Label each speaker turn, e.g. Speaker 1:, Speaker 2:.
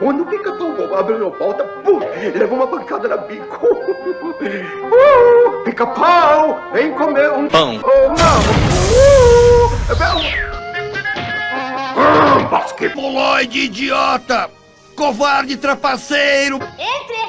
Speaker 1: Quando o pica-pau abriu a porta, pum, levou uma pancada na bico. Uh, pica-pau, vem comer um
Speaker 2: Pão.
Speaker 1: Oh, não. Uh, uh,
Speaker 3: idiota! Covarde trapaceiro!
Speaker 4: Entre!